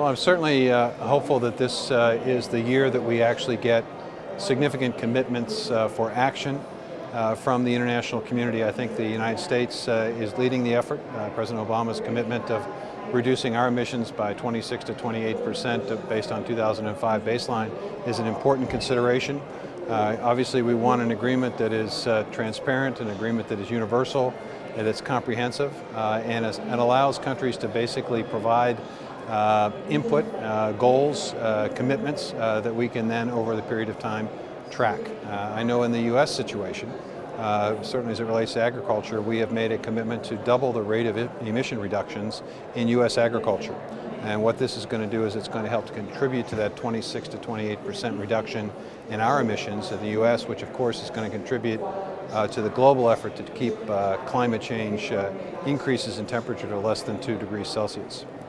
Well, I'm certainly uh, hopeful that this uh, is the year that we actually get significant commitments uh, for action uh, from the international community. I think the United States uh, is leading the effort. Uh, President Obama's commitment of reducing our emissions by 26 to 28 percent based on 2005 baseline is an important consideration. obviously, we want an agreement that is transparent, an agreement that is universal, and that is comprehensive, and, and allows countries to basically provide input, uh, goals, uh, commitments uh, that we can then over the period of time track. Uh, I know in the U.S. situation, uh, certainly as it relates to agriculture, we have made a commitment to double the rate of emission reductions in U.S. agriculture. And what this is going to do is it's going to help to contribute to that 26 to 28 percent reduction in our emissions in the U.S., which of course is going to contribute uh, to the global effort to keep uh, climate change uh, increases in temperature to less than 2 degrees Celsius.